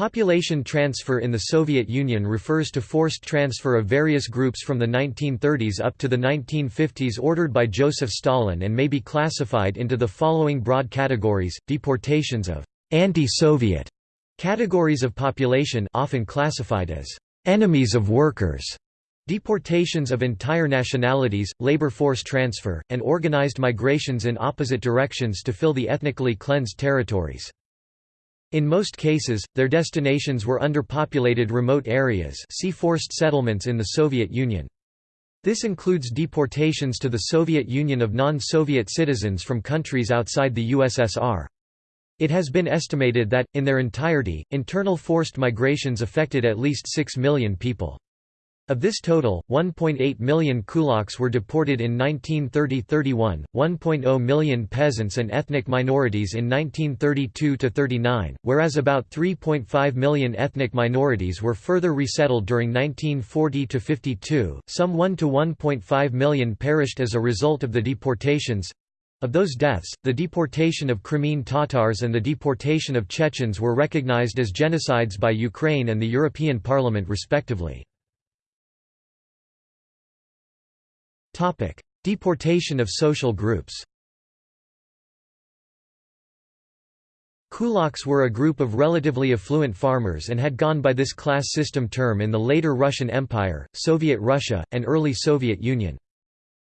Population transfer in the Soviet Union refers to forced transfer of various groups from the 1930s up to the 1950s ordered by Joseph Stalin and may be classified into the following broad categories, deportations of «anti-Soviet» categories of population often classified as «enemies of workers», deportations of entire nationalities, labor force transfer, and organized migrations in opposite directions to fill the ethnically cleansed territories. In most cases, their destinations were underpopulated remote areas see forced settlements in the Soviet Union. This includes deportations to the Soviet Union of non-Soviet citizens from countries outside the USSR. It has been estimated that, in their entirety, internal forced migrations affected at least 6 million people. Of this total, 1.8 million kulaks were deported in 1930–31, 1.0 million peasants and ethnic minorities in 1932–39, whereas about 3.5 million ethnic minorities were further resettled during 1940–52, some 1 to 1.5 million perished as a result of the deportations. Of those deaths, the deportation of Crimean Tatars and the deportation of Chechens were recognized as genocides by Ukraine and the European Parliament respectively. Deportation of social groups Kulaks were a group of relatively affluent farmers and had gone by this class system term in the later Russian Empire, Soviet Russia, and early Soviet Union.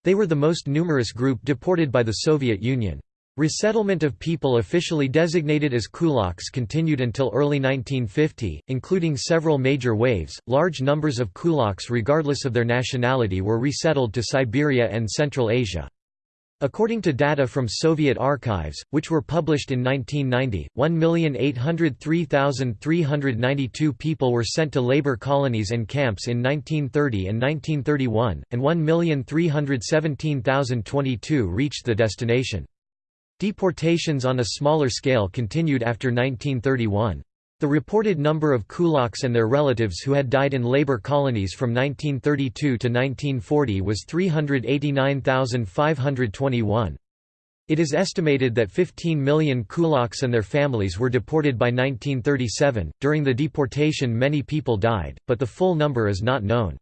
They were the most numerous group deported by the Soviet Union. Resettlement of people officially designated as kulaks continued until early 1950, including several major waves. Large numbers of kulaks, regardless of their nationality, were resettled to Siberia and Central Asia. According to data from Soviet archives, which were published in 1990, 1,803,392 people were sent to labor colonies and camps in 1930 and 1931, and 1,317,022 reached the destination. Deportations on a smaller scale continued after 1931. The reported number of kulaks and their relatives who had died in labor colonies from 1932 to 1940 was 389,521. It is estimated that 15 million kulaks and their families were deported by 1937. During the deportation, many people died, but the full number is not known.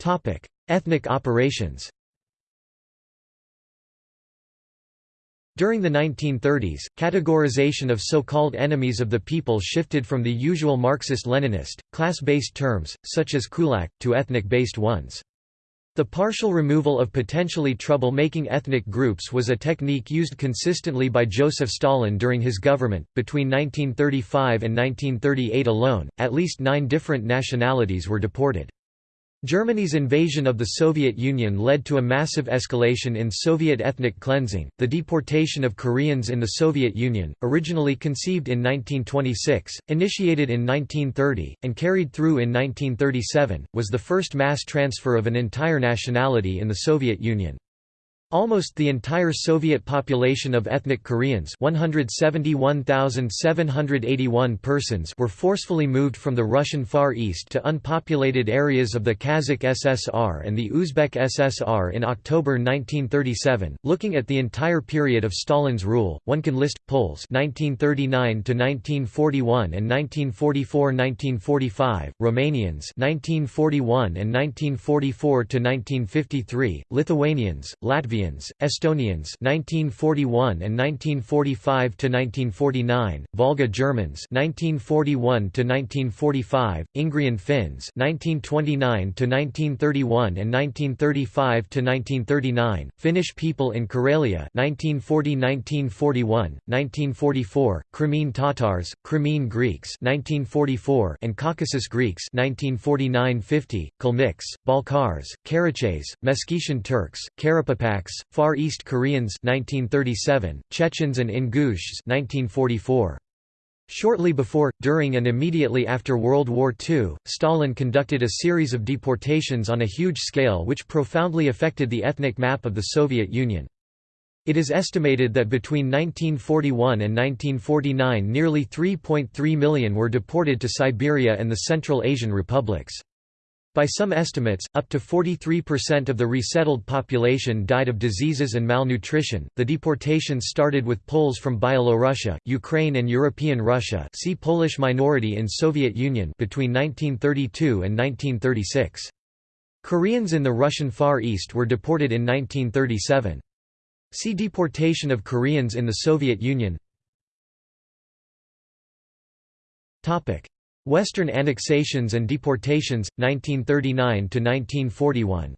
Topic: Ethnic operations. During the 1930s, categorization of so-called enemies of the people shifted from the usual Marxist-Leninist, class-based terms, such as kulak, to ethnic-based ones. The partial removal of potentially trouble-making ethnic groups was a technique used consistently by Joseph Stalin during his government. Between 1935 and 1938 alone, at least nine different nationalities were deported. Germany's invasion of the Soviet Union led to a massive escalation in Soviet ethnic cleansing. The deportation of Koreans in the Soviet Union, originally conceived in 1926, initiated in 1930, and carried through in 1937, was the first mass transfer of an entire nationality in the Soviet Union. Almost the entire Soviet population of ethnic Koreans 171,781 persons were forcefully moved from the Russian Far East to unpopulated areas of the Kazakh SSR and the Uzbek SSR in October 1937. Looking at the entire period of Stalin's rule, one can list Poles 1939 to 1941 and 1944-1945, Romanians 1941 and 1944 to 1953, Lithuanians, Latvians Latvians, Estonians 1941 and 1945 to 1949, Volga Germans 1941 to 1945, Ingrian Finns 1929 to 1931 and 1935 to 1939, Finnish people in Karelia 1940-1941, 1944, Crimean Tatars, Crimean Greeks 1944 and Caucasus Greeks 1949-50, Kalmyks, Balkars, Karachays, Meskhetian Turks, Far East Koreans 1937, Chechens and Ingushs 1944. Shortly before, during and immediately after World War II, Stalin conducted a series of deportations on a huge scale which profoundly affected the ethnic map of the Soviet Union. It is estimated that between 1941 and 1949 nearly 3.3 million were deported to Siberia and the Central Asian republics. By some estimates, up to 43% of the resettled population died of diseases and malnutrition. The deportations started with Poles from Byelorussia, Ukraine, and European Russia. See Polish minority in Soviet Union between 1932 and 1936. Koreans in the Russian Far East were deported in 1937. See Deportation of Koreans in the Soviet Union. Topic: Western annexations and deportations 1939–1941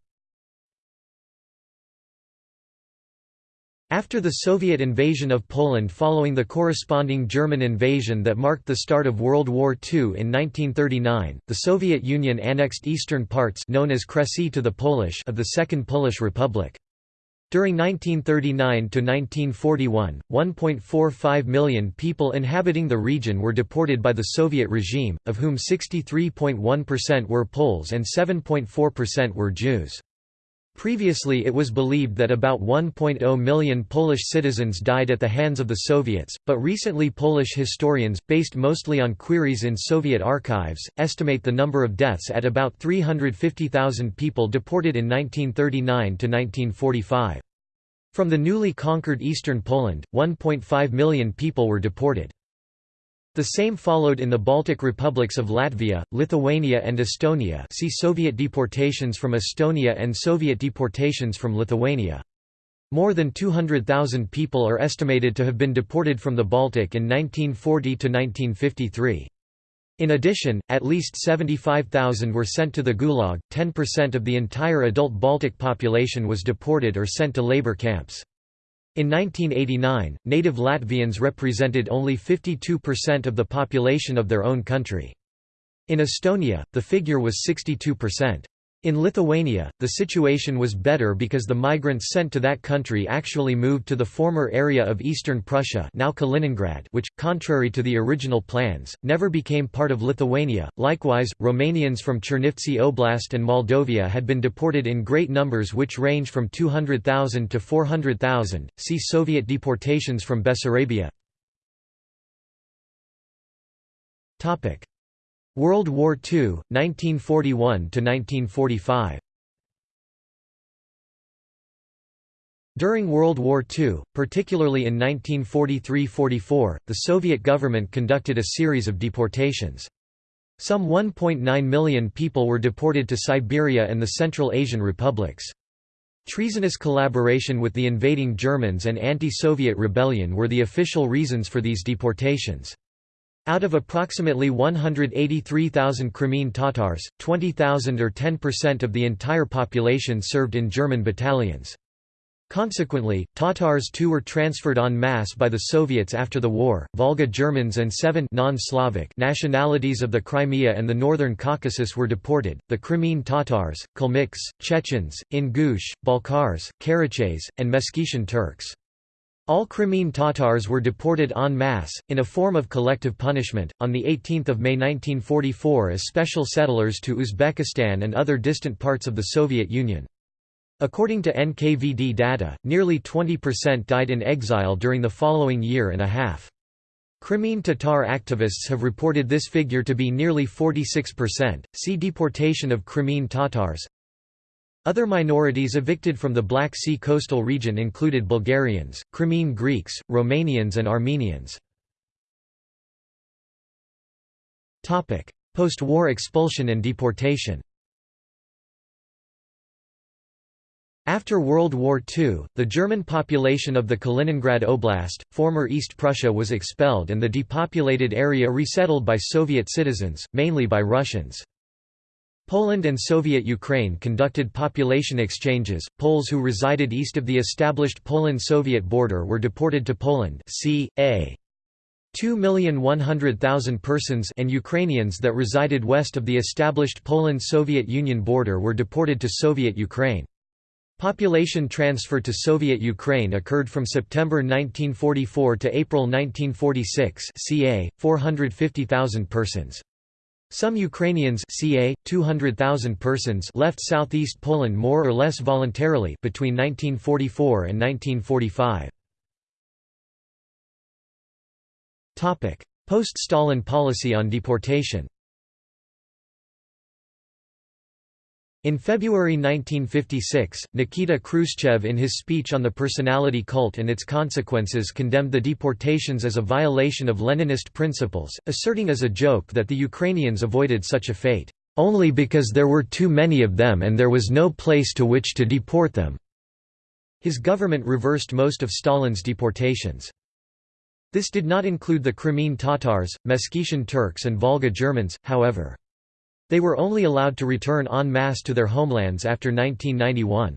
After the Soviet invasion of Poland following the corresponding German invasion that marked the start of World War II in 1939, the Soviet Union annexed eastern parts known as Kresy to the Polish of the Second Polish Republic. During 1939 to 1941, 1.45 million people inhabiting the region were deported by the Soviet regime, of whom 63.1% were Poles and 7.4% were Jews. Previously it was believed that about 1.0 million Polish citizens died at the hands of the Soviets, but recently Polish historians, based mostly on queries in Soviet archives, estimate the number of deaths at about 350,000 people deported in 1939 to 1945. From the newly conquered eastern Poland, 1.5 million people were deported. The same followed in the Baltic republics of Latvia, Lithuania and Estonia see Soviet deportations from Estonia and Soviet deportations from Lithuania. More than 200,000 people are estimated to have been deported from the Baltic in 1940 to 1953. In addition, at least 75,000 were sent to the Gulag, 10% of the entire adult Baltic population was deported or sent to labor camps. In 1989, native Latvians represented only 52% of the population of their own country. In Estonia, the figure was 62%. In Lithuania, the situation was better because the migrants sent to that country actually moved to the former area of eastern Prussia now Kaliningrad which, contrary to the original plans, never became part of Lithuania. Likewise, Romanians from Chernivtsi Oblast and Moldavia had been deported in great numbers which range from 200,000 to 400,000. See Soviet deportations from Bessarabia. World War II, 1941–1945 During World War II, particularly in 1943–44, the Soviet government conducted a series of deportations. Some 1.9 million people were deported to Siberia and the Central Asian republics. Treasonous collaboration with the invading Germans and anti-Soviet rebellion were the official reasons for these deportations. Out of approximately 183,000 Crimean Tatars, 20,000 or 10% of the entire population served in German battalions. Consequently, Tatars too were transferred en masse by the Soviets after the war. Volga Germans and seven non-Slavic nationalities of the Crimea and the Northern Caucasus were deported: the Crimean Tatars, Kalmyks, Chechens, Ingush, Balkars, Karachays, and Meskhetian Turks. All Crimean Tatars were deported en masse, in a form of collective punishment, on 18 May 1944 as special settlers to Uzbekistan and other distant parts of the Soviet Union. According to NKVD data, nearly 20% died in exile during the following year and a half. Crimean Tatar activists have reported this figure to be nearly 46%. See Deportation of Crimean Tatars. Other minorities evicted from the Black Sea coastal region included Bulgarians, Crimean Greeks, Romanians and Armenians. Post-war expulsion and deportation After World War II, the German population of the Kaliningrad Oblast, former East Prussia was expelled and the depopulated area resettled by Soviet citizens, mainly by Russians. Poland and Soviet Ukraine conducted population exchanges. Poles who resided east of the established Poland-Soviet border were deported to Poland. C.A. 2,100,000 persons and Ukrainians that resided west of the established Poland-Soviet Union border were deported to Soviet Ukraine. Population transfer to Soviet Ukraine occurred from September 1944 to April 1946 ca. 450,000 persons. Some Ukrainians ca. 200,000 persons left southeast Poland more or less voluntarily between 1944 and 1945. Post-Stalin policy on deportation In February 1956, Nikita Khrushchev in his speech on the personality cult and its consequences condemned the deportations as a violation of Leninist principles, asserting as a joke that the Ukrainians avoided such a fate, "...only because there were too many of them and there was no place to which to deport them." His government reversed most of Stalin's deportations. This did not include the Crimean Tatars, Meskhetian Turks and Volga Germans, however. They were only allowed to return en masse to their homelands after 1991.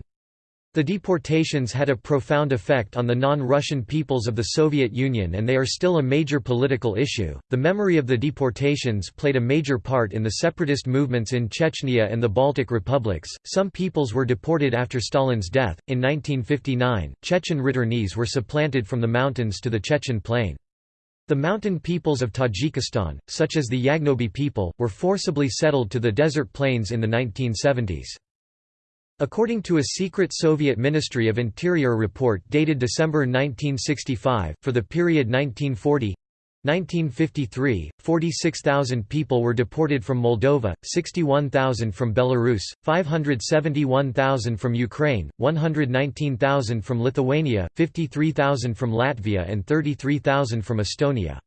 The deportations had a profound effect on the non-Russian peoples of the Soviet Union and they are still a major political issue. The memory of the deportations played a major part in the separatist movements in Chechnya and the Baltic republics. Some peoples were deported after Stalin's death. In 1959, Chechen returnees were supplanted from the mountains to the Chechen plain. The mountain peoples of Tajikistan, such as the Yagnobi people, were forcibly settled to the desert plains in the 1970s. According to a secret Soviet Ministry of Interior report dated December 1965, for the period 1940 1953, 46,000 people were deported from Moldova, 61,000 from Belarus, 571,000 from Ukraine, 119,000 from Lithuania, 53,000 from Latvia and 33,000 from Estonia.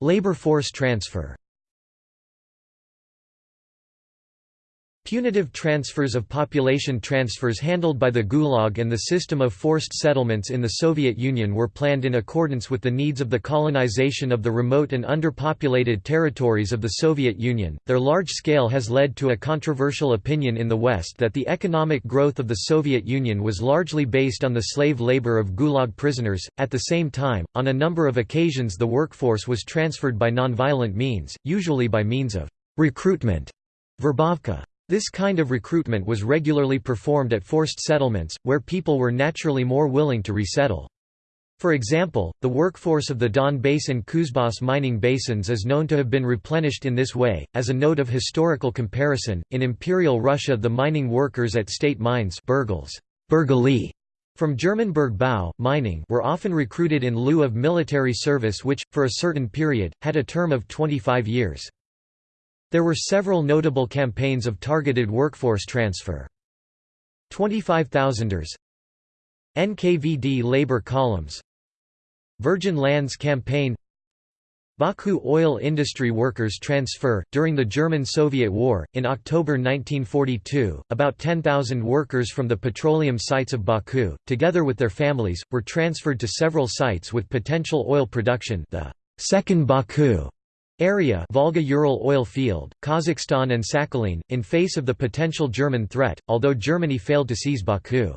Labor force transfer Punitive transfers of population transfers handled by the Gulag and the system of forced settlements in the Soviet Union were planned in accordance with the needs of the colonization of the remote and underpopulated territories of the Soviet Union. Their large scale has led to a controversial opinion in the West that the economic growth of the Soviet Union was largely based on the slave labor of Gulag prisoners. At the same time, on a number of occasions the workforce was transferred by nonviolent means, usually by means of recruitment. Verbovka. This kind of recruitment was regularly performed at forced settlements, where people were naturally more willing to resettle. For example, the workforce of the Don Basin Kuzbas mining basins is known to have been replenished in this way. As a note of historical comparison, in Imperial Russia the mining workers at state mines bergals, from German Bergbau, mining were often recruited in lieu of military service which, for a certain period, had a term of 25 years. There were several notable campaigns of targeted workforce transfer. 25,000ers NKVD labor columns Virgin Lands Campaign Baku oil industry workers transfer. During the German Soviet War, in October 1942, about 10,000 workers from the petroleum sites of Baku, together with their families, were transferred to several sites with potential oil production the Second Baku Area Volga-Ural oil field, Kazakhstan and Sakhalin, in face of the potential German threat, although Germany failed to seize Baku.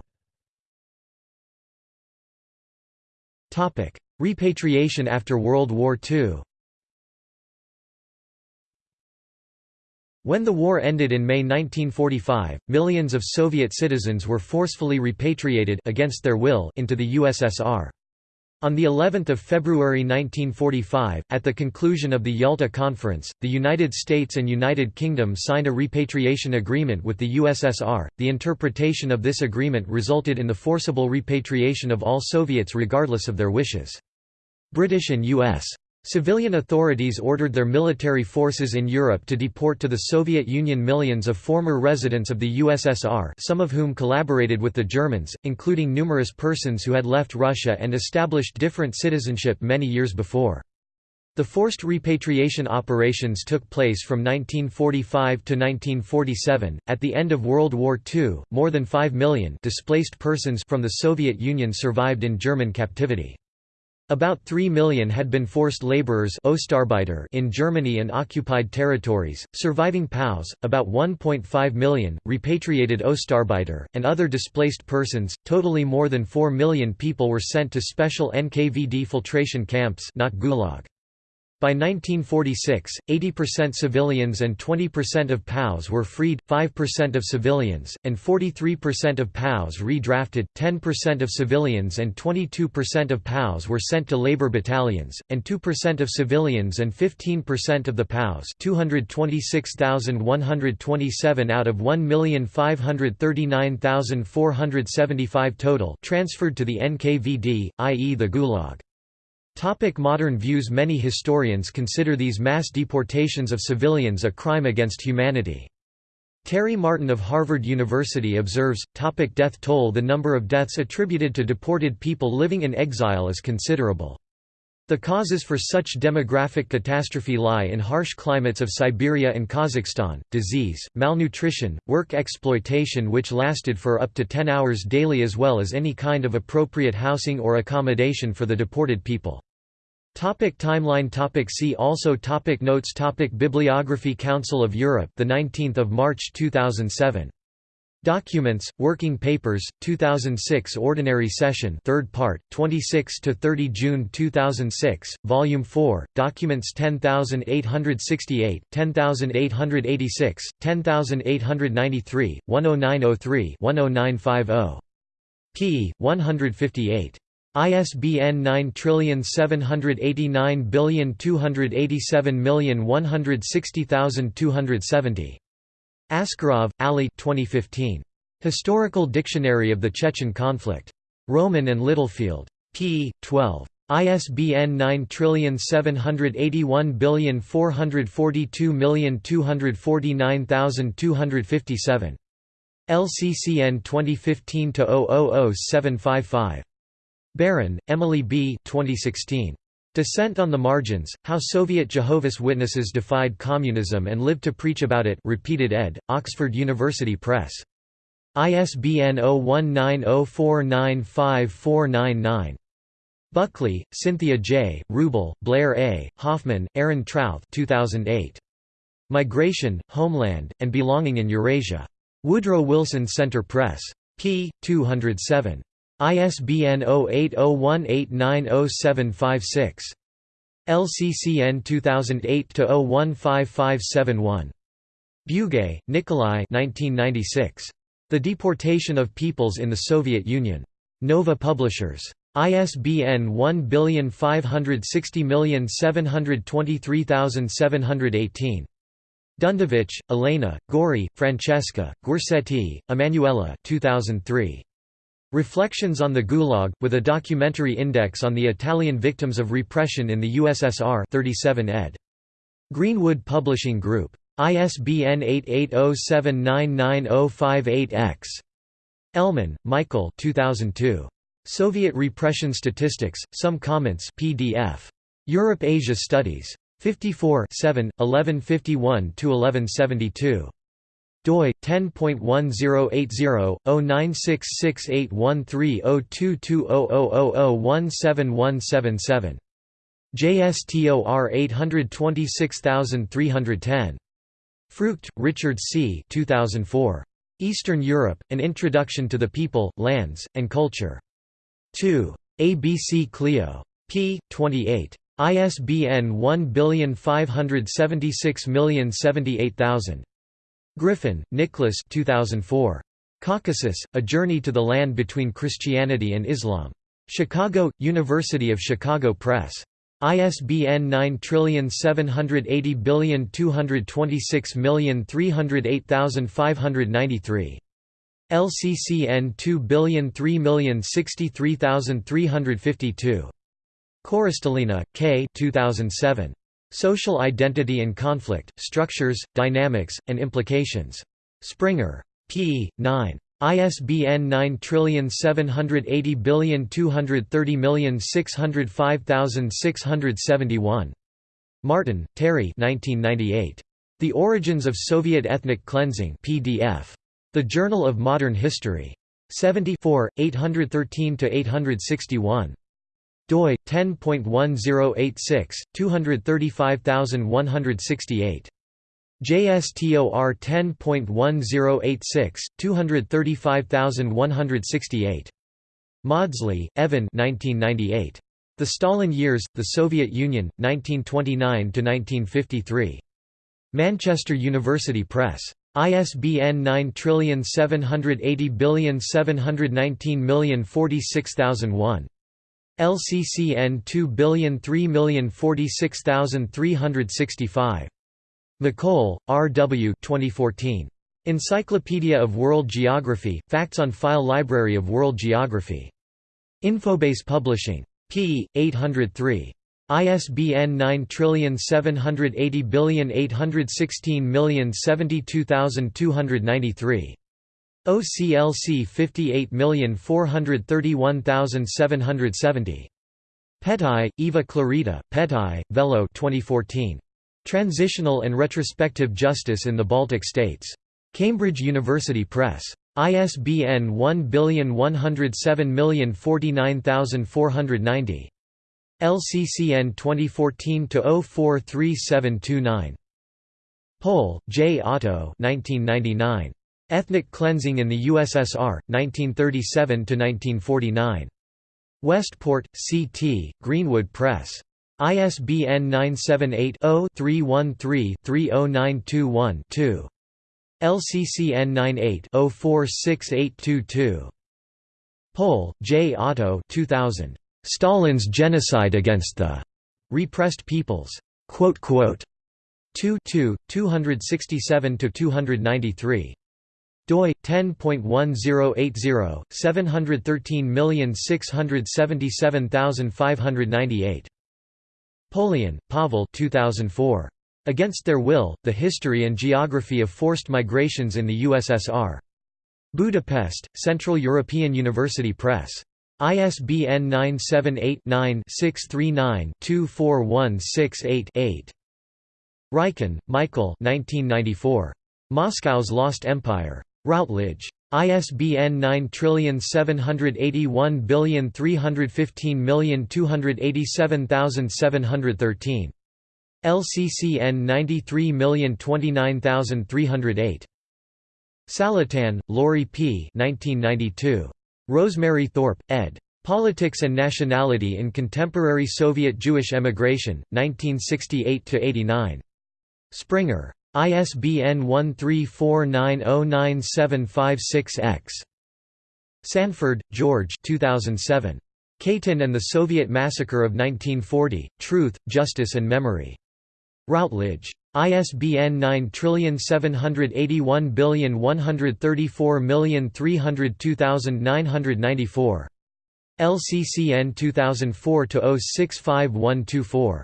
Repatriation after World War II When the war ended in May 1945, millions of Soviet citizens were forcefully repatriated against their will into the USSR. On the 11th of February 1945, at the conclusion of the Yalta Conference, the United States and United Kingdom signed a repatriation agreement with the USSR. The interpretation of this agreement resulted in the forcible repatriation of all Soviets regardless of their wishes. British and U.S. Civilian authorities ordered their military forces in Europe to deport to the Soviet Union millions of former residents of the USSR some of whom collaborated with the Germans, including numerous persons who had left Russia and established different citizenship many years before. The forced repatriation operations took place from 1945 to 1947. At the end of World War II, more than 5 million displaced persons from the Soviet Union survived in German captivity. About 3 million had been forced laborers in Germany and occupied territories, surviving POWs, about 1.5 million, repatriated Ostarbeiter, and other displaced persons. Totally more than 4 million people were sent to special NKVD filtration camps not Gulag. By 1946, 80% civilians and 20% of POWs were freed, 5% of civilians, and 43% of POWs redrafted, 10% of civilians and 22% of POWs were sent to labor battalions, and 2% of civilians and 15% of the POWs 226,127 out of 1,539,475 total transferred to the NKVD, i.e. the Gulag. Topic modern views Many historians consider these mass deportations of civilians a crime against humanity. Terry Martin of Harvard University observes, topic death toll The number of deaths attributed to deported people living in exile is considerable. The causes for such demographic catastrophe lie in harsh climates of Siberia and Kazakhstan, disease, malnutrition, work exploitation which lasted for up to 10 hours daily as well as any kind of appropriate housing or accommodation for the deported people. Topic timeline. Topic See also. Topic Notes. Topic Bibliography. Council of Europe the 19th of March 2007 Documents Working Papers 2006 Ordinary Session 3rd part 26 to 30 June 2006 Volume 4 Documents 10868 10886 10893 10903 10950 p 158 ISBN 9789287160270. Askerov, Ali 2015. Historical Dictionary of the Chechen Conflict. Rowman and Littlefield. p. 12. ISBN 9781442249257. LCCN 2015 000755. Baran, Emily B. 2016. Dissent on the Margins, How Soviet Jehovah's Witnesses Defied Communism and Lived to Preach About It repeated ed., Oxford University Press. ISBN 0190495499. Buckley, Cynthia J., Ruble, Blair A., Hoffman, Erin Trouth 2008. Migration, Homeland, and Belonging in Eurasia. Woodrow Wilson Center Press. p. 207. ISBN 0801890756. LCCN 2008-015571. Bugay, Nikolai The Deportation of Peoples in the Soviet Union. Nova Publishers. ISBN 1560723718. Dundovich, Elena, Gori, Francesca, Guercetti, Emanuela 2003. Reflections on the Gulag, with a documentary index on the Italian victims of repression in the USSR 37 ed. Greenwood Publishing Group. ISBN 8807999058-X. Ellman, Michael 2002. Soviet Repression Statistics, Some Comments PDF. Europe-Asia Studies. 54 7, 1151–1172 doi 10.1080-096681302200001717. JSTOR 826310. Frucht, Richard C. 2004. Eastern Europe, An Introduction to the People, Lands, and Culture. 2. ABC Clio. p. 28. ISBN 1576078000. Griffin, Nicholas 2004. Caucasus, A Journey to the Land Between Christianity and Islam. Chicago, University of Chicago Press. ISBN 9780226308593. LCCN 2003063352. Korostelina, K. 2007. Social Identity and Conflict, Structures, Dynamics, and Implications. Springer. p. 9. ISBN 9780230605671. Martin, Terry The Origins of Soviet Ethnic Cleansing PDF. The Journal of Modern History. 74, 813–861 doi 10.1086 235168 JSTOR 10.1086 235168 Mawdsley, Evan 1998 The Stalin Years The Soviet Union 1929 to 1953 Manchester University Press. ISBN 9780719046001 LCCN 2003046365. McColl, R. W. 2014. Encyclopedia of World Geography, Facts on File Library of World Geography. Infobase Publishing. p. 803. ISBN 9780816072293. OCLC 58431770. Pettai, Eva Clarita, Pettai, Vello 2014. Transitional and Retrospective Justice in the Baltic States. Cambridge University Press. ISBN 1107049490. LCCN 2014-043729. Pohl, J. Otto 1999. Ethnic Cleansing in the USSR, 1937–1949. Westport, C.T., Greenwood Press. ISBN 978-0-313-30921-2. LCCN 98-046822. Pohl, J. Otto 2000. Stalin's Genocide Against the Repressed Peoples. 2 2, 267–293 doi 10.1080 713677598 Polian, Pavel 2004 Against Their Will: The History and Geography of Forced Migrations in the USSR Budapest Central European University Press. ISBN 978 9 639 24168 8 Rywkin, Michael 1994. Moscow's Lost Empire. Routledge. ISBN 9781315287713. LCCN 93029308. Salitan, Laurie P. 1992. Rosemary Thorpe, ed. Politics and Nationality in Contemporary Soviet Jewish Emigration, 1968–89. Springer. ISBN 1349097566-X. Sanford, George 2007. Katyn and the Soviet Massacre of 1940, Truth, Justice and Memory. Routledge. ISBN 9781134302994. LCCN 2004-065124.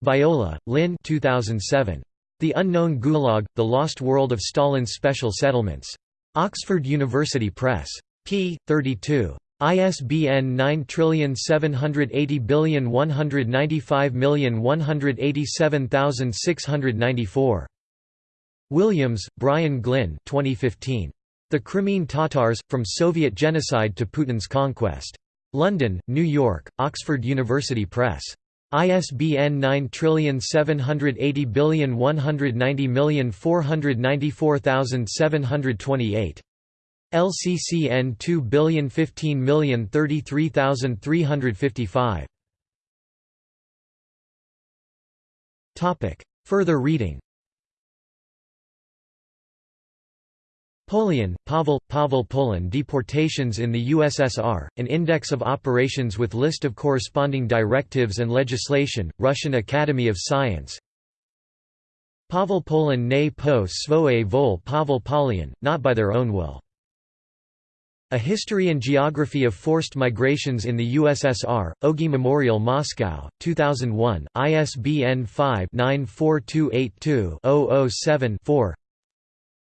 Viola, Lynn 2007. The Unknown Gulag, The Lost World of Stalin's Special Settlements. Oxford University Press. p. 32. ISBN 9780195187694. Williams, Brian Glynn 2015. The Crimean Tatars, From Soviet Genocide to Putin's Conquest. London, New York, Oxford University Press. ISBN 9780190494728. LCCN 2015033355. Topic. Further reading Polian, Pavel, Pavel Polian Deportations in the USSR, an index of operations with list of corresponding directives and legislation, Russian Academy of Science Pavel Polian ne po svoje vol Pavel Polian, not by their own will. A History and Geography of Forced Migrations in the USSR, Ogi Memorial Moscow, 2001, ISBN 5-94282-007-4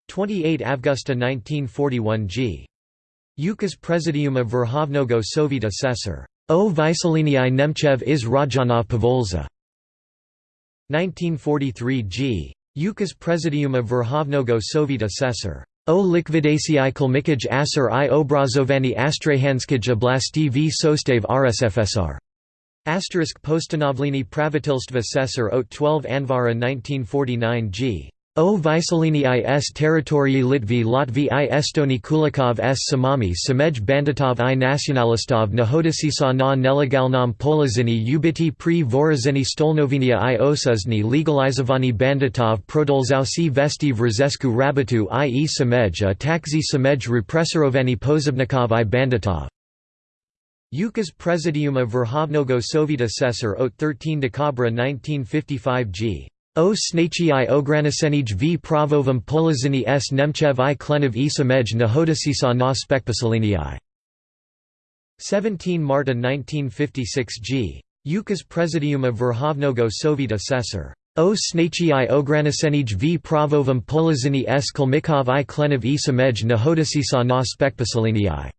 28 Avgusta 1941 g. Ukaz Prezidiuma Verhovnogo Soviet Assessor. O Vyselini Nemchev iz Rajanov Povolza. 1943 g. Ukaz Prezidiuma Verhovnogo Soviet Assessor. O likvidacii kolmikaj asser i obrazovani astrahanskij oblasti v sostav rsfsr. Asterisk postanovlini pravitilstva Assessor ot 12 Anvara 1949 g. O Vyselini is teritorii Litvy Latvy i Estoni Kulikov s samami samej banditov i nacionalistov nahodisisa na nelegalnom polizini ubiti pri vorazini stolnovinia i osuzni legalizovani banditov prodolzausi vesti v Rzesku rabatu i e samej a takzi samej repressorovani pozivnikov i banditov. Ukaz Prezidiuma Verhovnogo Soviet Assessor ot 13 Decabra 1955 g. O snachii ogranesenij v pravovam polizini s Nemchev i klenov i samej nahodisisa na spekpasalinii. 17 Marta 1956 g. Ukaz Prezidium of Verhovnogo Soviet Assessor. O snaci ograniczenij v pravovum polizini s kolmikov i klenov i samej nahodasisa na spekpasalinii.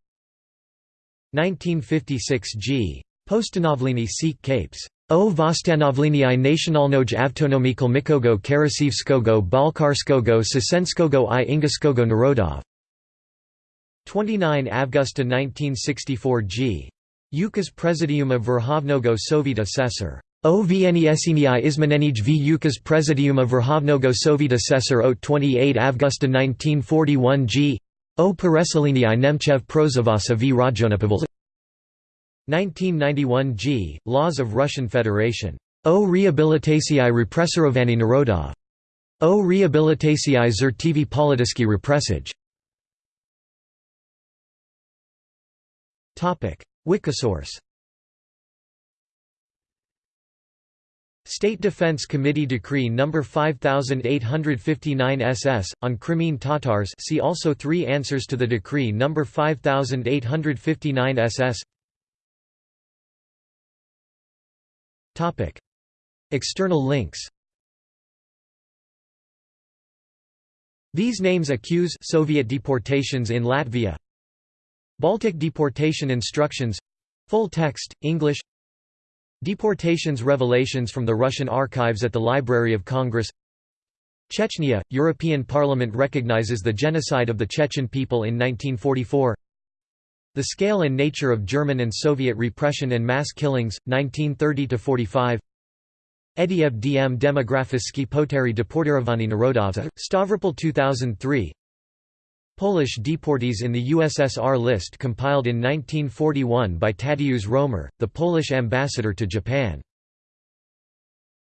1956 g. Postanovlini Sikh Capes. O Vostanovlinii nationalnoj avtonomikal mikogo karasivskogo balkarskogo sisenskogo i ingaskogo narodov. 29 Avgusta 1964 g. Ukaz Prezidium of Verhovnogo Soviet Assessor. O Vnesini Izmenenij v Ukaz Prezidium of Verhovnogo Soviet Assessor o 28 Avgusta 1941 g. O Peresalinii Nemchev Prozavasa v Rajonapavel 1991 g. Laws of Russian Federation. O Rehabilitacji Repressorovanий Narodov. O Rehabilitacji Zertivi Polityczki Repressage. Wikisource State Defense Committee Decree No. 5859 SS, on Crimean Tatars see also Three answers to the Decree No. 5859 SS External links. These names accuse Soviet deportations in Latvia. Baltic deportation instructions. Full text, English. Deportations Revelations from the Russian archives at the Library of Congress. Chechnya – European Parliament recognizes the genocide of the Chechen people in 1944 The scale and nature of German and Soviet repression and mass killings, 1930–45 Ediev dm demografiski poteri deportirovaní narodov Stavropol 2003 Polish deportees in the USSR list compiled in 1941 by Tadeusz Romer, the Polish ambassador to Japan